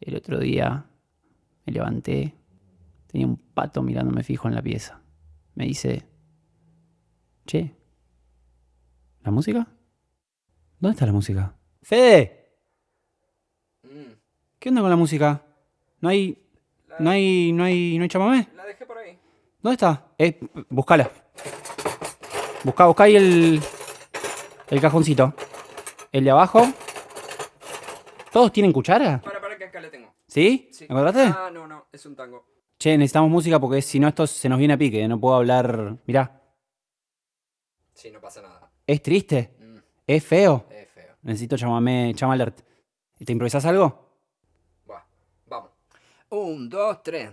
El otro día me levanté, tenía un pato mirándome fijo en la pieza. Me dice, che, ¿la música? ¿Dónde está la música? Fede, Mm, ¿qué onda con la música? ¿No hay, no hay, no hay, no hay chamamé? La dejé por ahí. ¿Dónde está? Eh, buscala. Busca, busca ahí el, el cajoncito. El de abajo. ¿Todos tienen cuchara? Para, para, que acá la tengo. ¿Sí? Sí. ¿Me encontraste? Ah, no, no, es un tango. Che, necesitamos música porque si no esto se nos viene a pique. No puedo hablar. Mirá, Sí, no pasa nada. es triste. Mm, Es feo. es feo. Necesito chamamé, chama alert. ¿Te improvisás algo? Buah, vamos. Un, dos, tres.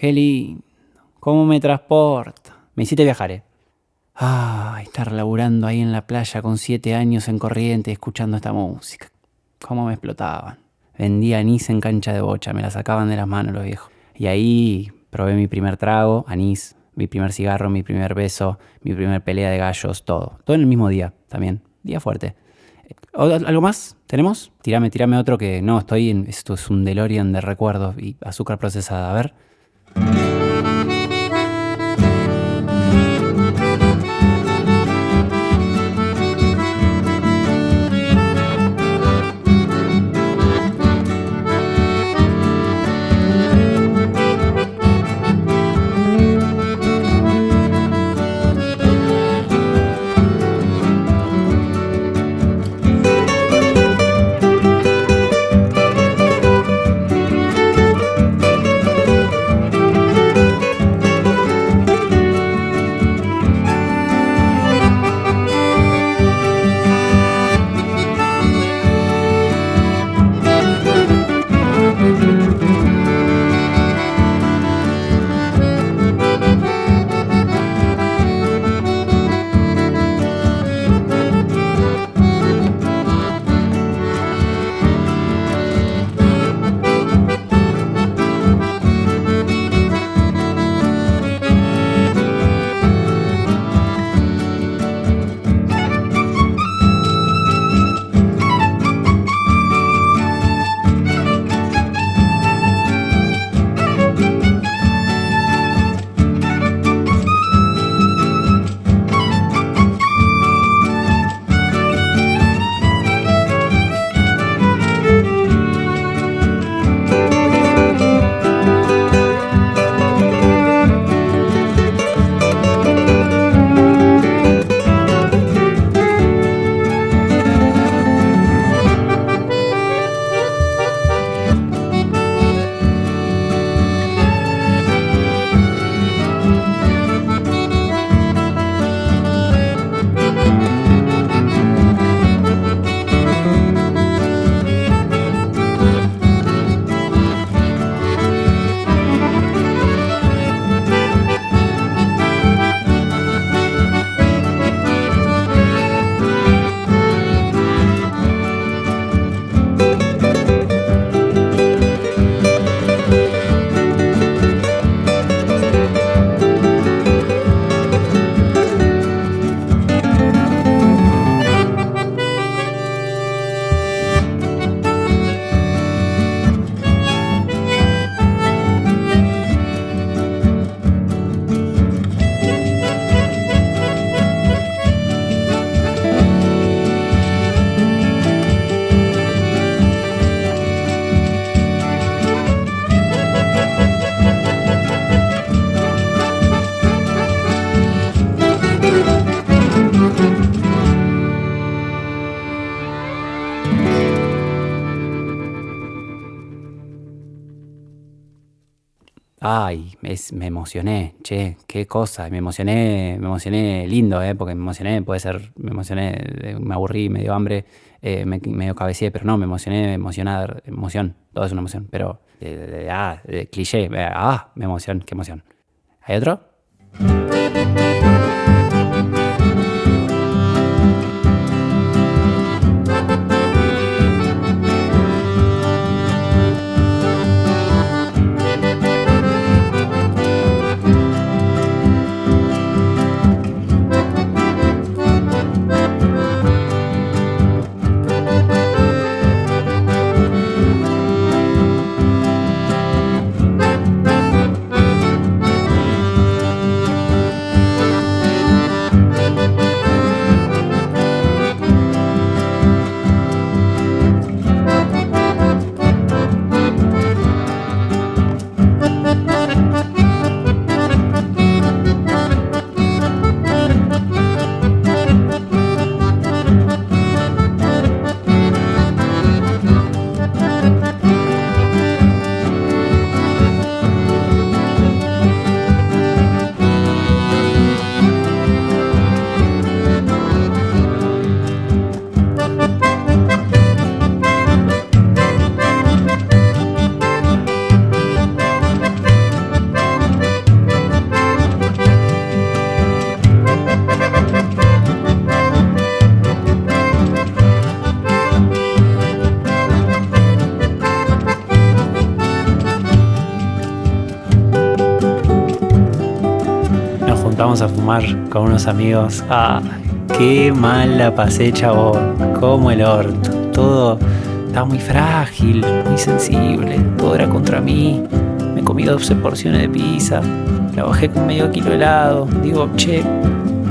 Qué lindo. ¿Cómo me transporta? Me hiciste viajar, ¿eh? Ah, estar laburando ahí en la playa con siete años en corriente escuchando esta música. ¿Cómo me explotaban? Vendía anís en cancha de bocha, me la sacaban de las manos los viejos. Y ahí probé mi primer trago, anís, mi primer cigarro, mi primer beso, mi primer pelea de gallos, todo. Todo en el mismo día también. Día fuerte. ¿O- ¿Algo más? ¿Tenemos? Tirame, tirame otro que no, estoy en. Esto es un DeLorean de recuerdos y azúcar procesada. A ver. Thank you. Ay, me emocioné, che, qué cosa. Me emocioné, me emocioné lindo, ¿eh? Porque me emocioné, puede ser, me emocioné, me aburrí, me dio hambre, eh, me, medio cabeceé, pero no, me emocioné, emocionar, emoción, todo es una emoción. Pero, ah, cliché, ah, me emoción, qué emoción. ¿Hay otro? Con unos amigos. Ah, qué mal la pasé, chabón. Como el orto. Todo estaba muy frágil, muy sensible. Todo era contra mí. Me comí 12 porciones de pizza. La bajé con medio kilo de helado. Digo, che,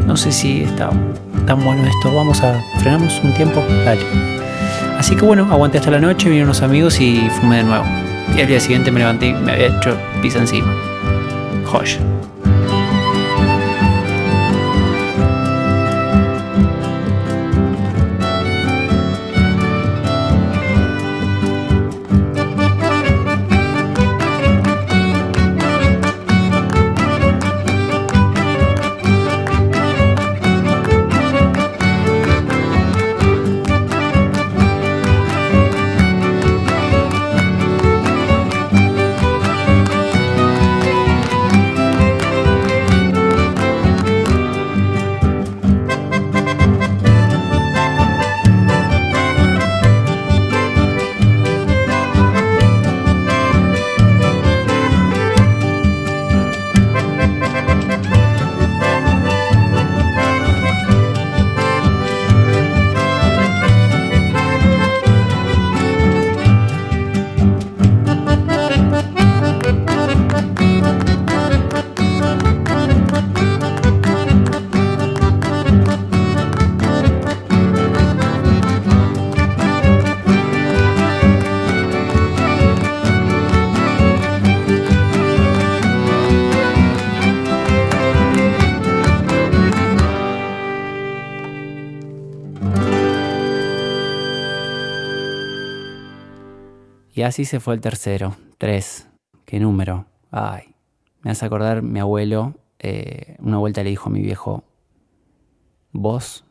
no sé si está tan bueno esto. Vamos a frenamos un tiempo. Dale. Así que bueno, aguanté hasta la noche, vinieron unos amigos y fumé de nuevo. Y al día siguiente me levanté y me había hecho pizza encima. Joya. Y así se fue el tercero. Tres. ¿Qué número? Ay. Me hace acordar mi abuelo. Eh, una vuelta le dijo a mi viejo: Vos,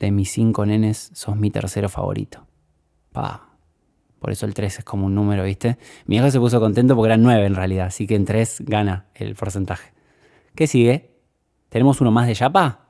de mis cinco nenes, sos mi tercero favorito. Pa. Por eso el tres es como un número, ¿viste? Mi viejo se puso contento porque eran nueve en realidad. Así que en tres gana el porcentaje. ¿Qué sigue? ¿Tenemos uno más de Yapa?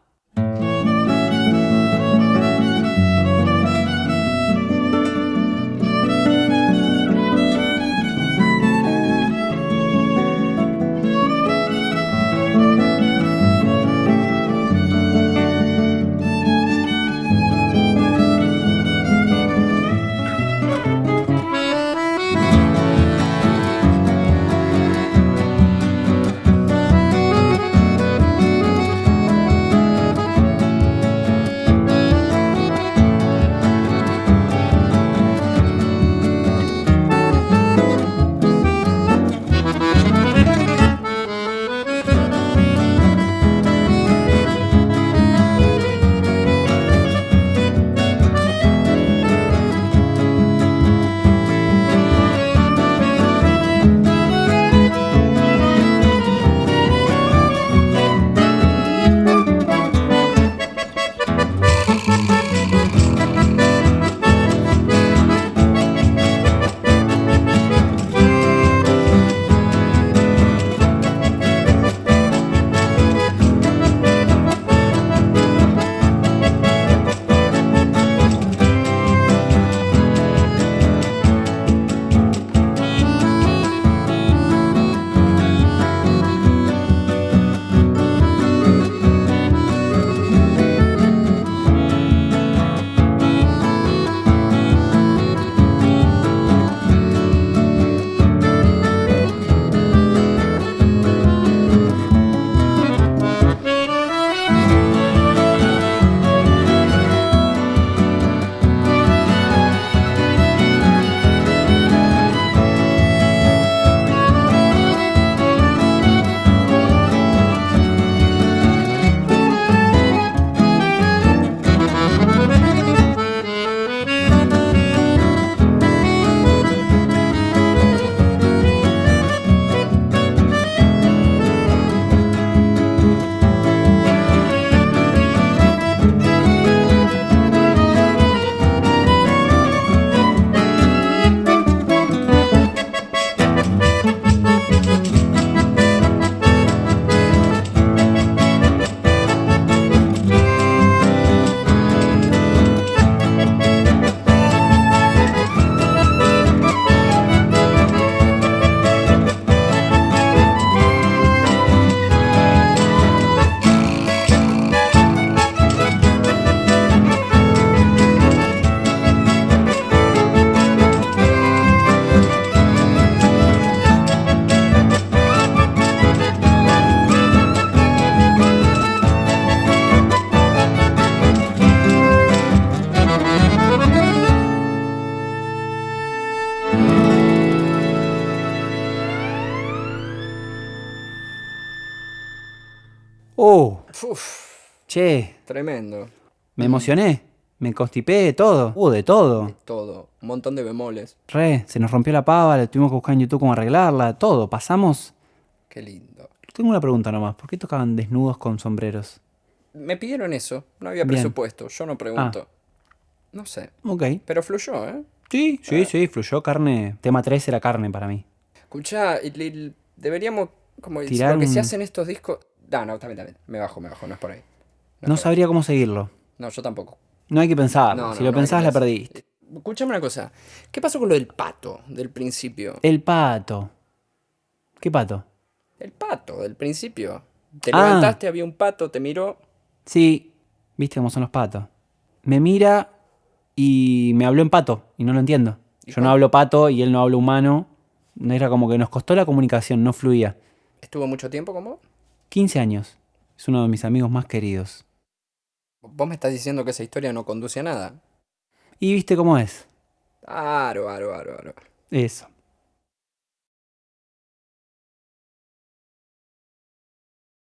Uf, Che, tremendo. me emocioné. Me constipé, todo. Hubo de todo. Todo. Un montón de bemoles. Re, se nos rompió la pava, le tuvimos que buscar en YouTube cómo arreglarla, todo. Pasamos. Qué lindo. Tengo una pregunta nomás. ¿Por qué tocaban desnudos con sombreros? Me pidieron eso. No había Bien. presupuesto. Yo no pregunto. No sé. Ok. Pero fluyó, ¿eh? Sí, sí, sí, fluyó carne. Tema 3 era carne para mí. Escuchá, deberíamos. Como Tirar lo que se hace en estos discos. No, no, también, también. Me bajo, me bajo. No es por ahí. No, No es por sabría cómo seguirlo. No, yo tampoco. No hay que pensar. No, si no, lo pensás, la perdiste. Escúchame una cosa. ¿Qué pasó con lo del pato del principio? El pato. ¿Qué pato? El pato del principio. Te Ah. levantaste, había un pato, te miró. Sí, viste cómo son los patos. Me mira y me habló en pato y no lo entiendo. ¿Y Yo no hablo pato y él no habla humano. Era como que nos costó la comunicación, no fluía. ¿Estuvo mucho tiempo con vos? 15 años. Es uno de mis amigos más queridos. Vos me estás diciendo que esa historia no conduce a nada. Y viste cómo es. Aro, aro, aro, aro. Eso.